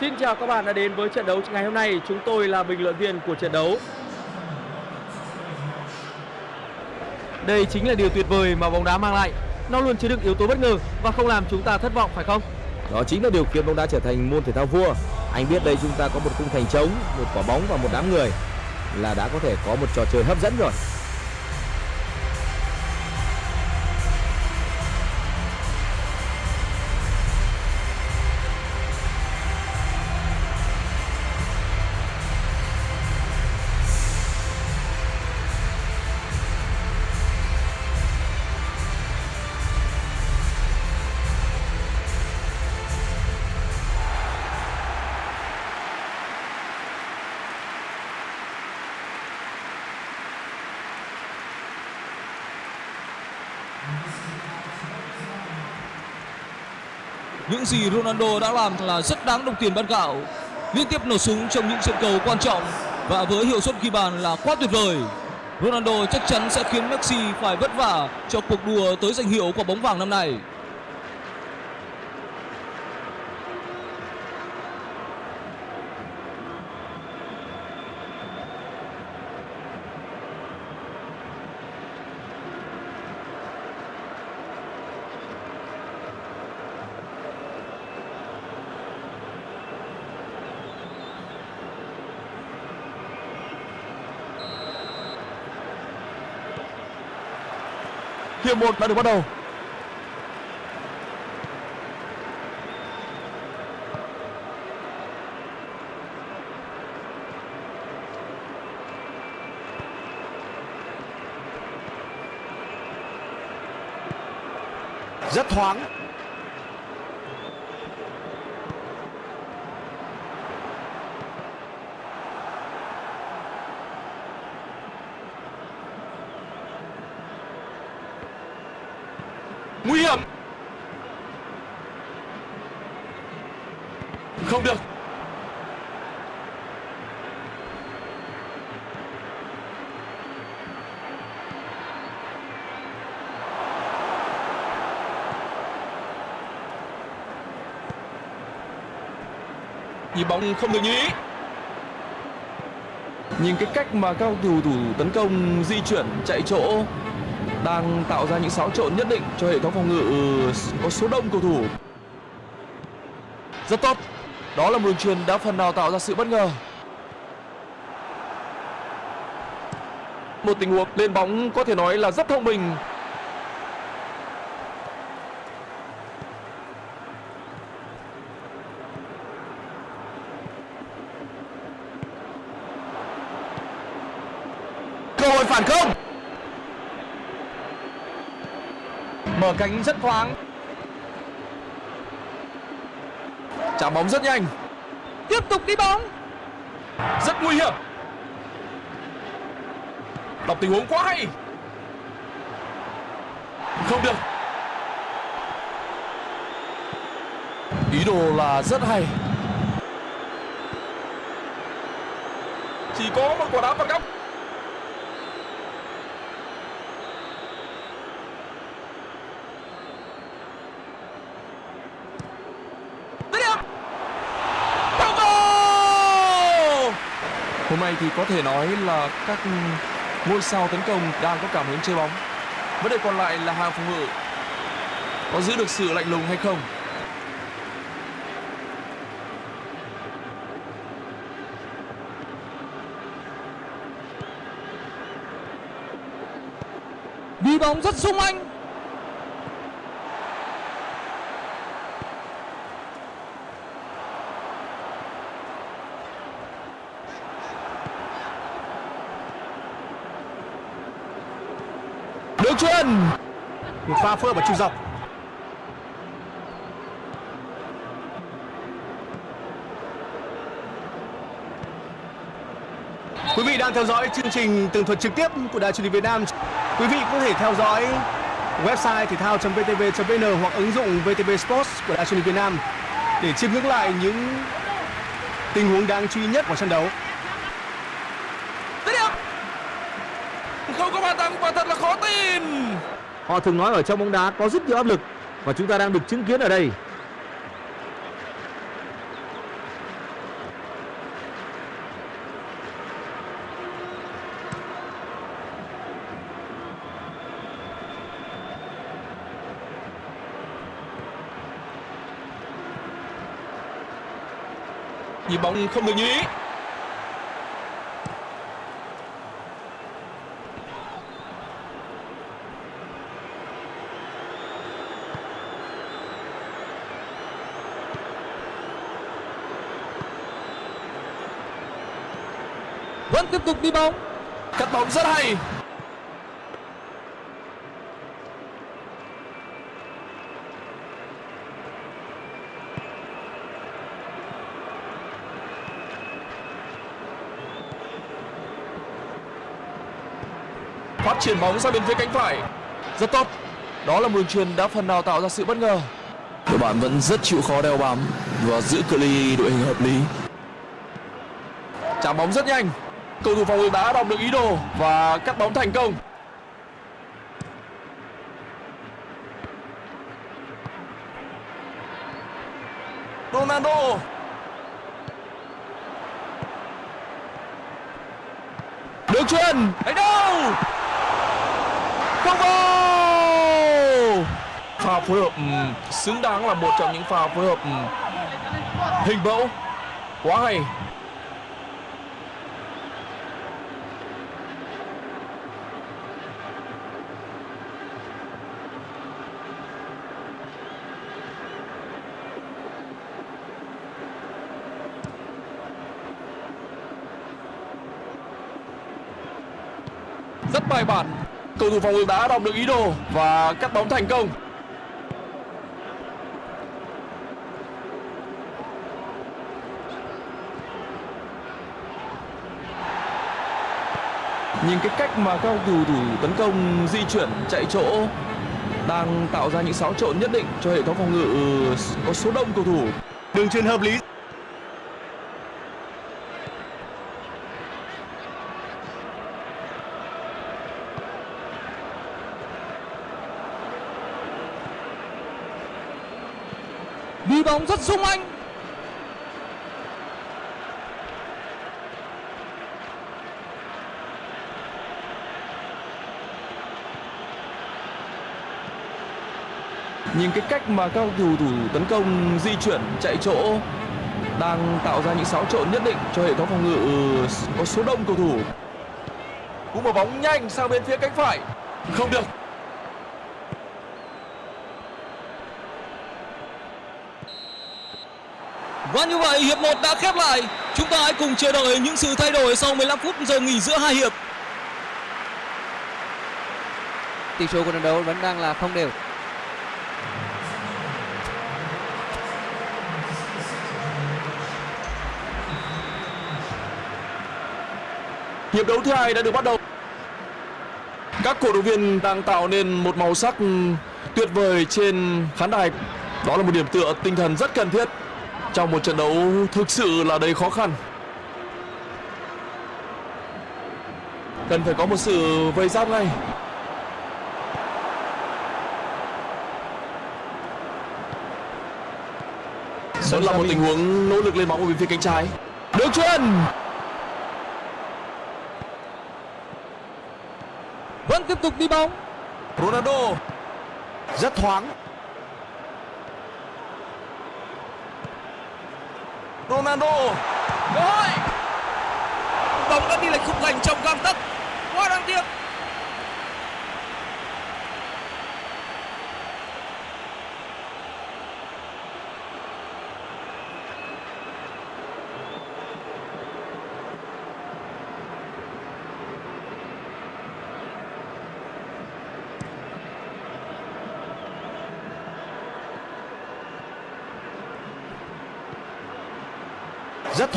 Xin chào các bạn đã đến với trận đấu ngày hôm nay. Chúng tôi là bình luận viên của trận đấu. Đây chính là điều tuyệt vời mà bóng đá mang lại. Nó luôn chứa đựng yếu tố bất ngờ và không làm chúng ta thất vọng phải không? Đó chính là điều khiến bóng đá trở thành môn thể thao vua. Anh biết đây chúng ta có một khung thành trống, một quả bóng và một đám người là đã có thể có một trò chơi hấp dẫn rồi. Những gì Ronaldo đã làm là rất đáng đồng tiền bát gạo. Liên tiếp nổ súng trong những trận cầu quan trọng và với hiệu suất ghi bàn là quá tuyệt vời. Ronaldo chắc chắn sẽ khiến Messi phải vất vả cho cuộc đua tới danh hiệu quả bóng vàng năm nay. Hiệp một đã được bắt đầu. Rất thoáng. Nguy hiểm. Không được. Nhịp bóng không được như ý. Nhìn cái cách mà các cầu thủ thủ tấn công, di chuyển, chạy chỗ, đang tạo ra những xáo trộn nhất định cho hệ thống phòng ngự ờ, có số đông cầu thủ. Rất tốt. Đó là một đường truyền đã phần nào tạo ra sự bất ngờ. Một tình huống lên bóng có thể nói là rất thông minh. Cơ hội phản công. Mở cánh rất thoáng. Trả bóng rất nhanh. Tiếp tục đi bóng. Rất nguy hiểm. Đọc tình huống quá hay. Không được. Ý đồ là rất hay. Chỉ có một quả đá phạt góc Dứt điểm. Hôm nay thì có thể nói là các ngôi sao tấn công đang có cảm hứng chơi bóng. Vấn đề còn lại là hàng phòng ngự có giữ được sự lạnh lùng hay không. Đi bóng rất sung anh. Đường chuyền pha pha phơ và trụ dọc Quý vị đang theo dõi chương trình tường thuật trực tiếp của Đài truyền hình Việt Nam. Quý vị có thể theo dõi website thể thao.vtv.vn hoặc ứng dụng VTV Sports của Đài truyền hình Việt Nam để chiêm ngưỡng lại những tình huống đáng chú ý nhất của trận đấu. Không có bàn thắng và thật là khó tin họ thường nói ở trong bóng đá có rất nhiều áp lực và chúng ta đang được chứng kiến ở đây. Nhìn bóng không được như ý. Vẫn tiếp tục đi bóng. Cắt bóng rất hay. Phát triển bóng sang bên phía cánh phải. Rất tốt. Đó là một đường truyền đã phần nào tạo ra sự bất ngờ. Đội bạn vẫn rất chịu khó đeo bám và giữ cự ly đội hình hợp lý. Chạm bóng rất nhanh cầu thủ phòng ngự đã đọc được ý đồ và cắt bóng thành công. Ronaldo. Được chuyền. Đánh đâu? Không vào. Pha phối hợp ừ, xứng đáng là một trong những pha phối hợp ừ, hình mẫu. Quá hay. Rất bài bản. Cầu thủ phòng ngự đã đọc được ý đồ và cắt bóng thành công. Nhìn cái cách mà các cầu thủ tấn công, di chuyển, chạy chỗ đang tạo ra những xáo trộn nhất định cho hệ thống phòng ngự ờ, có số đông cầu thủ. Đường truyền hợp lý. Đi bóng rất sung anh nhìn cái cách mà các cầu thủ tấn công, di chuyển, chạy chỗ đang tạo ra những xáo trộn nhất định cho hệ thống phòng ngự ừ, có số đông cầu thủ. Cũng một bóng nhanh sang bên phía cánh phải. Không được. Và như vậy hiệp 1 đã khép lại. Chúng ta hãy cùng chờ đợi những sự thay đổi sau 15 phút giờ nghỉ giữa hai hiệp. tỷ số của trận đấu vẫn đang là không đều Hiệp đấu thứ hai đã được bắt đầu. Các cổ động viên đang tạo nên một màu sắc tuyệt vời trên khán đài. Đó là một điểm tựa tinh thần rất cần thiết trong một trận đấu thực sự là đầy khó khăn. Cần phải có một sự vây giáp ngay. Vẫn là một tình huống nỗ lực lên bóng ở bên phía cánh trái. Đường truyền vẫn tiếp tục đi bóng Ronaldo rất thoáng Ronaldo. Cơ hội. Bóng đã đi lệch khung thành trong gang tấc. Quá đáng tiếc.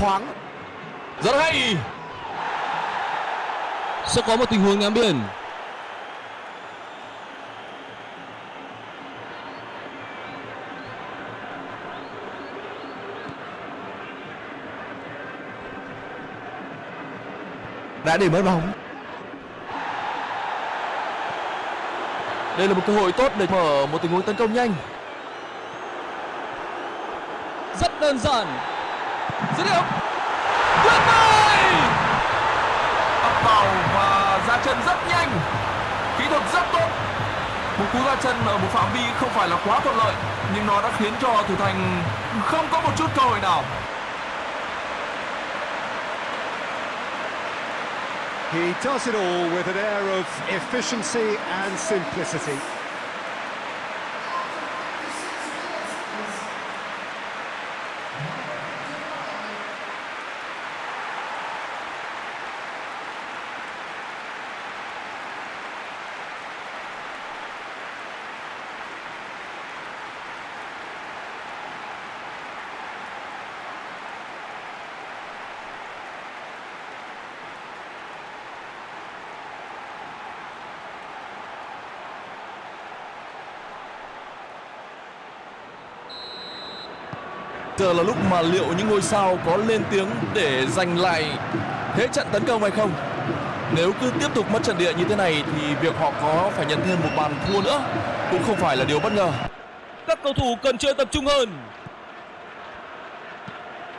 Thoáng. Rất hay. Sẽ có một tình huống ném biên đã để mất bóng. Đây là một cơ hội tốt để mở một tình huống tấn công nhanh. Rất đơn giản dứt điểm. Tuyệt vời! Ập vào và ra chân rất nhanh. Kỹ thuật rất tốt. Một cú ra chân ở một phạm vi không phải là quá thuận lợi, nhưng nó đã khiến cho thủ thành không có một chút cơ hội nào. He does it all with an air of efficiency and simplicity. Giờ là lúc mà liệu những ngôi sao có lên tiếng để giành lại thế trận tấn công hay không? Nếu cứ tiếp tục mất trận địa như thế này thì việc họ có phải nhận thêm một bàn thua nữa cũng không phải là điều bất ngờ. Các cầu thủ cần chơi tập trung hơn.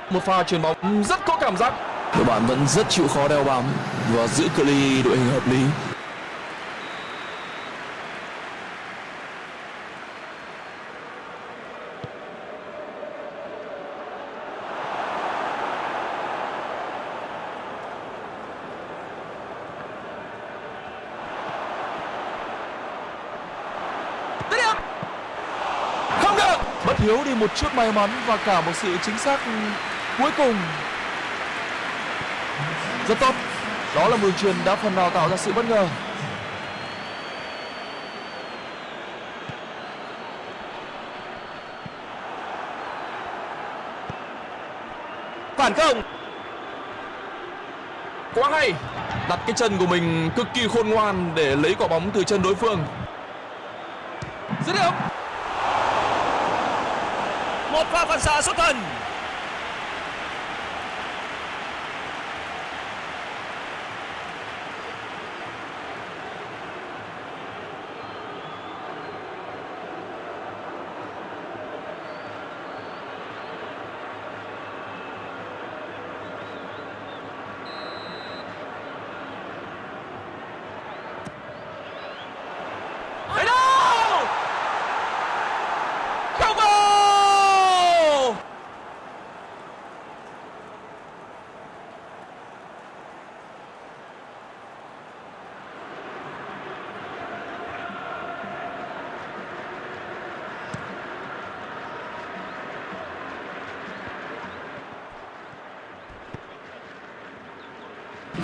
Một pha chuyền bóng rất có cảm giác. Đội bạn vẫn rất chịu khó đeo bám và giữ cự ly đội hình hợp lý. Không được. Bất hiếu đi một chút may mắn và cả một sự chính xác cuối cùng. Rất tốt. Đó là một đường truyền đã phần nào tạo ra sự bất ngờ. Phản công. Quá hay. Đặt cái chân của mình cực kỳ khôn ngoan để lấy quả bóng từ chân đối phương. Dứt điểm. Một pha phản xạ xuất thần. Đấy đâu! Không vào!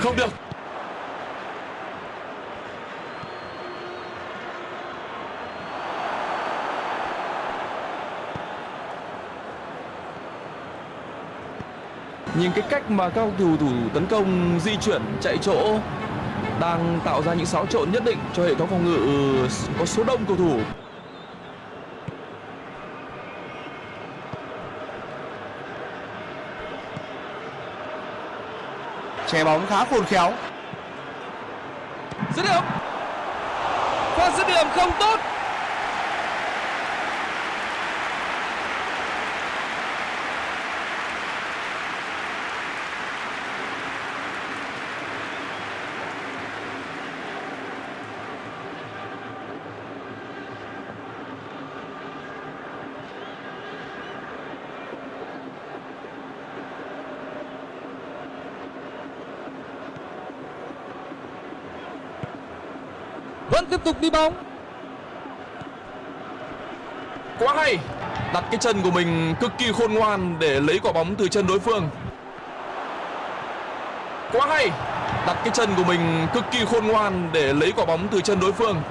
Không được. Nhìn cái cách mà các cầu thủ tấn công, di chuyển, chạy chỗ đang tạo ra những xáo trộn nhất định cho hệ thống phòng ngự ờ, có số đông cầu thủ. Che bóng khá khôn khéo. Dứt điểm. Pha dứt điểm không tốt. Vẫn tiếp tục đi bóng. Quá hay. Đặt cái chân của mình cực kỳ khôn ngoan để lấy quả bóng từ chân đối phương. Quá hay. Đặt cái chân của mình cực kỳ khôn ngoan để lấy quả bóng từ chân đối phương.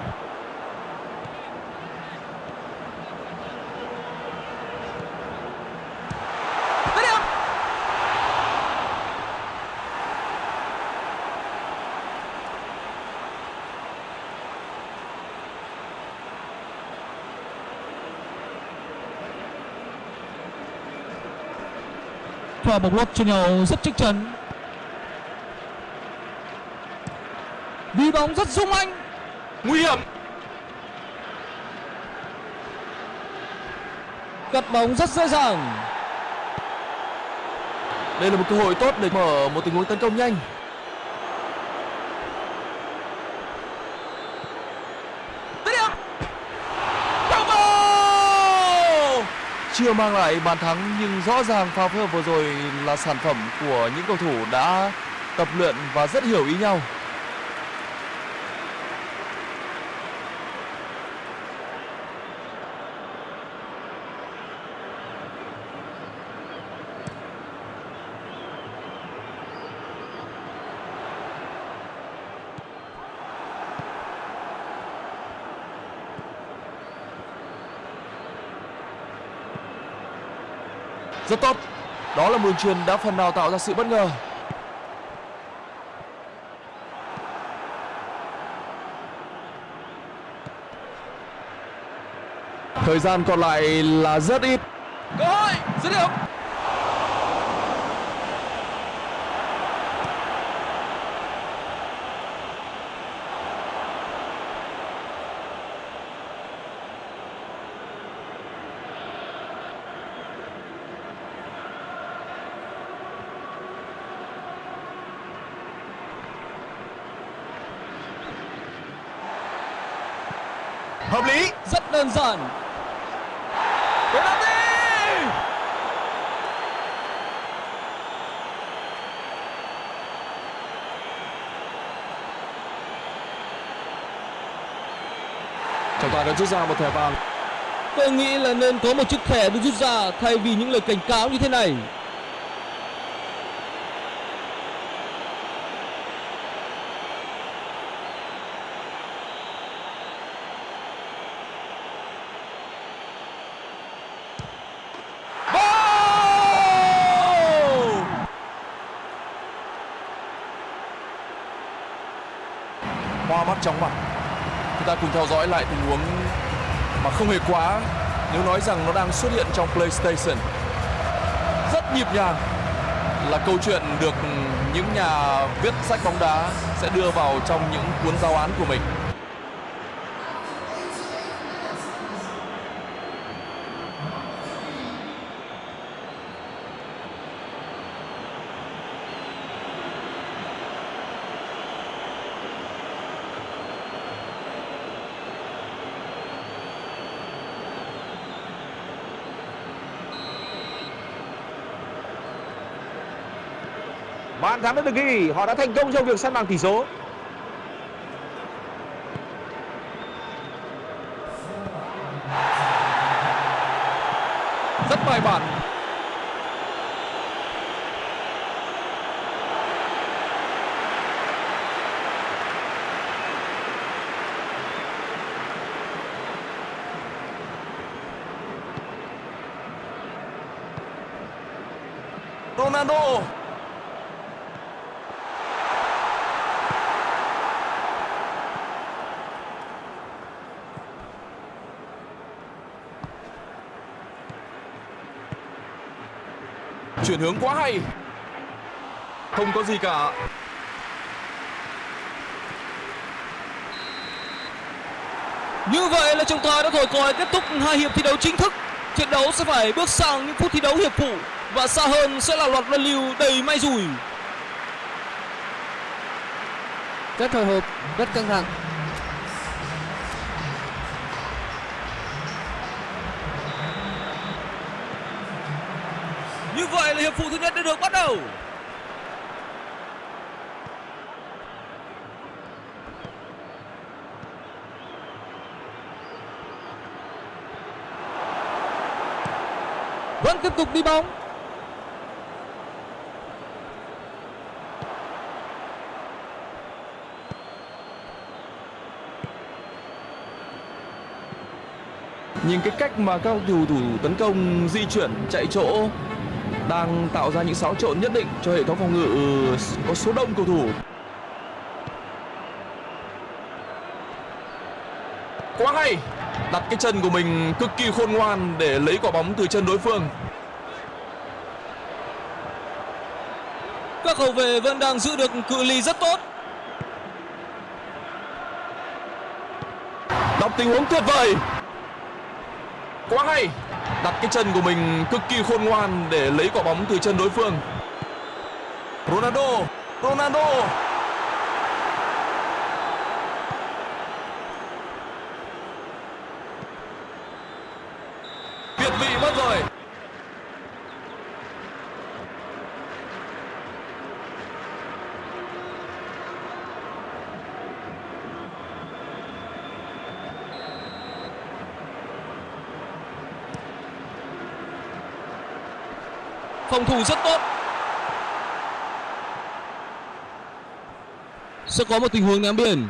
Dứt điểm. Pha bóng lót cho nhau rất chắc chắn. Đi bóng rất sung anh. Nguy hiểm. Cắt bóng rất dễ dàng. Đây là một cơ hội tốt để mở một tình huống tấn công nhanh. Dứt điểm. Không vào! Chưa mang lại bàn thắng nhưng rõ ràng pha phối hợp vừa rồi là sản phẩm của những cầu thủ đã tập luyện và rất hiểu ý nhau. Rất tốt. Đó là một đường truyền đã phần nào tạo ra sự bất ngờ. Thời gian còn lại là rất ít. cơ hội, dứt điểm Hợp lý. rất đơn giản penalty Trọng tài đã rút ra một thẻ vàng. tôi nghĩ là nên có một chiếc thẻ được rút ra thay vì những lời cảnh cáo như thế này Hoa mắt chóng mặt. Chúng ta cùng theo dõi lại tình huống mà không hề quá, nếu nói rằng nó đang xuất hiện trong PlayStation. Rất nhịp nhàng là câu chuyện được những nhà viết sách bóng đá sẽ đưa vào trong những cuốn giáo án của mình. Bàn thắng đã được ghi, họ đã thành công trong việc săn bằng tỷ số. Rất bài bản. Ronaldo chuyển hướng quá hay không có gì cả Như vậy là trọng tài đã thổi còi kết thúc hai hiệp thi đấu chính thức. Trận đấu sẽ phải bước sang những phút thi đấu hiệp phụ và xa hơn sẽ là loạt luân lưu đầy may rủi. rất hồi hộp rất căng thẳng Như phụ thứ nhất đã được bắt đầu. Vẫn tiếp tục đi bóng. nhìn cái cách mà các cầu thủ tấn công di chuyển, chạy chỗ đang tạo ra những xáo trộn nhất định cho hệ thống phòng ngự có số đông cầu thủ. Quá hay! Đặt cái chân của mình cực kỳ khôn ngoan để lấy quả bóng từ chân đối phương. Các hậu vệ vẫn đang giữ được cự ly rất tốt. đọc tình huống tuyệt vời! Quá hay đặt cái chân của mình cực kỳ khôn ngoan để lấy quả bóng từ chân đối phương. Ronaldo Ronaldo. Việt vị mất rồi. Phòng thủ rất tốt. Sẽ có một tình huống ném biên.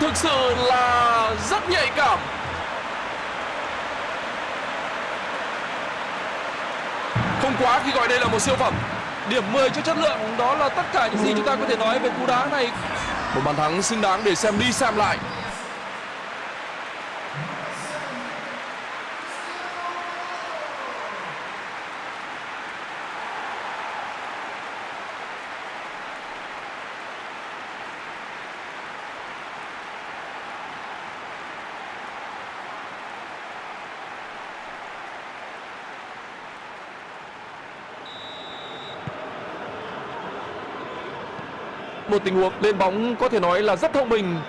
thực sự là rất nhạy cảm không quá khi gọi đây là một siêu phẩm Điểm 10 cho chất lượng đó là tất cả những gì chúng ta có thể nói về cú đá này. một bàn thắng xứng đáng để xem đi xem lại một tình huống lên bóng có thể nói là rất thông minh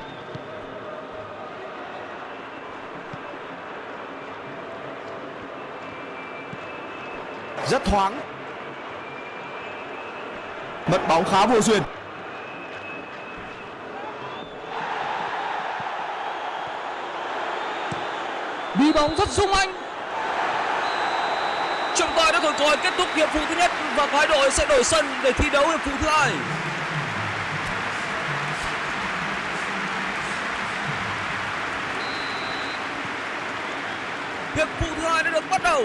rất thoáng mất bóng khá vô duyên Đi bóng rất sung anh. Trọng tài đã thổi còi kết thúc hiệp phụ thứ nhất và hai đội sẽ đổi sân để thi đấu hiệp phụ thứ hai. Hiệp phụ thứ hai đã được bắt đầu.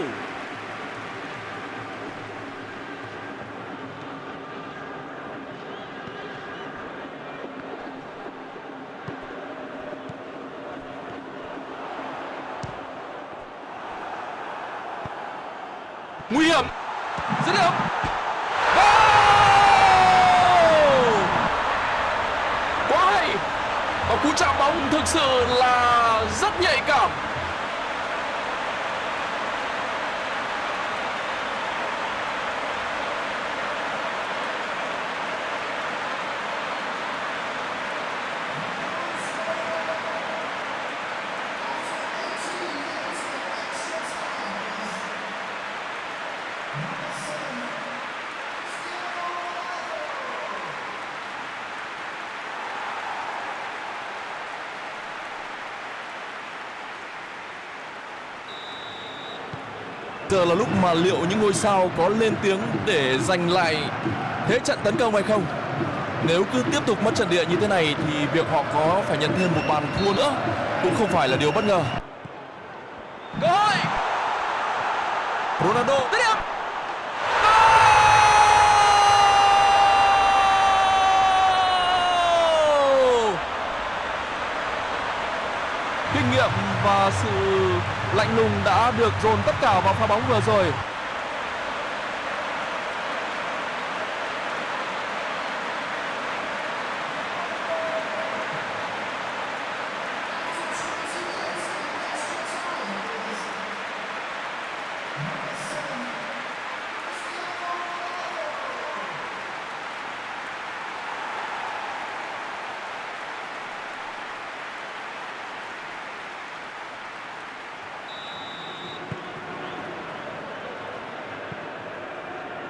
nguy hiểm Dứt điểm. quá hay và cú chạm bóng thực sự là rất nhạy cảm giờ là lúc mà liệu những ngôi sao có lên tiếng để giành lại thế trận tấn công hay không nếu cứ tiếp tục mất trận địa như thế này thì việc họ có phải nhận thêm một bàn thua nữa cũng không phải là điều bất ngờ Cơ hội. Ronaldo Dứt điểm. Kinh nghiệm và sự lạnh lùng đã được dồn tất cả vào pha bóng vừa rồi.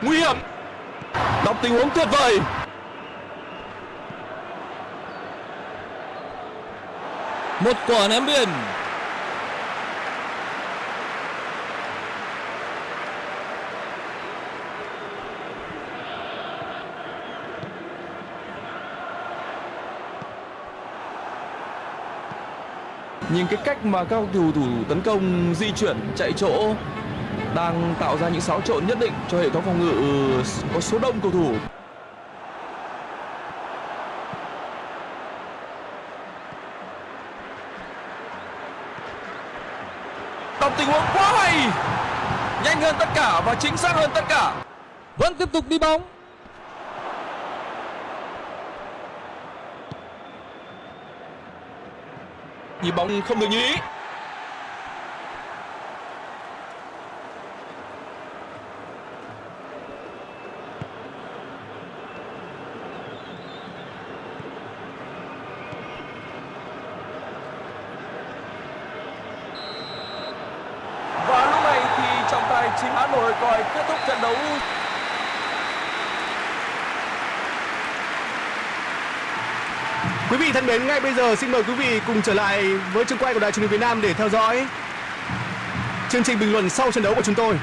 Nguy hiểm. Đọc tình huống tuyệt vời. Một quả ném biên. nhìn cái cách mà các cầu thủ thủ tấn công di chuyển, chạy chỗ đang tạo ra những xáo trộn nhất định cho hệ thống phòng ngự có số đông cầu thủ. Đọc tình huống quá hay nhanh hơn tất cả và chính xác hơn tất cả. Vẫn tiếp tục đi bóng. nhịp bóng không được như ý và lúc này thì trọng tài chính đã nổi còi kết thúc trận đấu Quý vị thân mến, ngay bây giờ xin mời quý vị cùng trở lại với trường quay của Đài truyền hình Việt Nam để theo dõi chương trình bình luận sau trận đấu của chúng tôi.